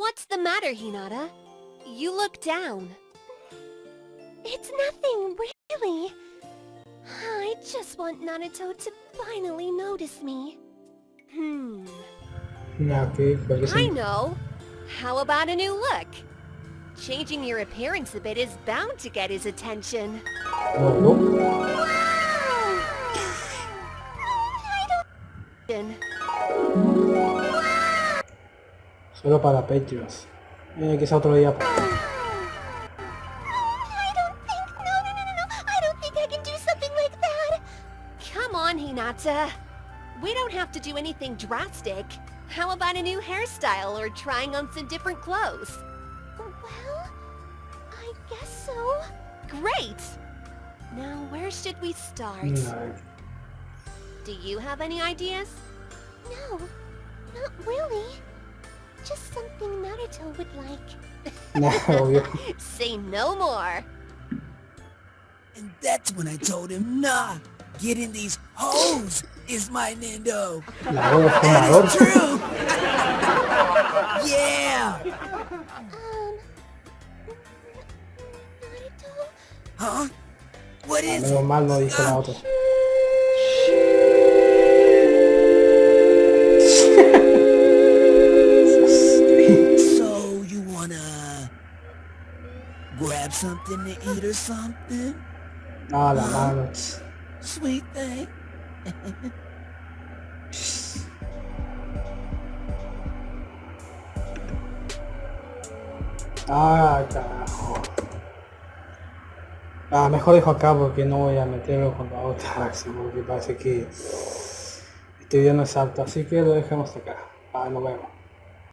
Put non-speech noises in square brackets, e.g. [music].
What's the matter, Hinata? You look down. It's nothing, really. I just want Naruto to finally notice me. Hmm. Nah, ok, cualquier I know. How about a new look? Changing your appearance a bit is bound to get his attention. [sighs] No, no. Solo para Patreons. Eh, quizá otro día. I don't think... No, no, no, no, no. I don't think I can do something like that. Come on, Hinata. We don't have to do anything drastic. How about a new hairstyle or trying on some different clothes? Well, I guess so. Great! Now, where should we start? No. Do you have any ideas? No, not really. Just something Naruto would like. Nah, [laughs] obvio. Say no more. And that's when I told him, nah, getting these hoes is my Nindo. La voz de And fumador. it's true. [laughs] yeah. Um... Naruto? Huh? What is Menos it? mal no dijo la otra. Grab something to eat or something? Ah, la mano. Sweet thing. Ah, carajo. Ah, mejor dejo acá porque no voy a meterlo con la otra acción porque parece que este video no es apto. Así que lo dejamos acá. Ah, nos vemos.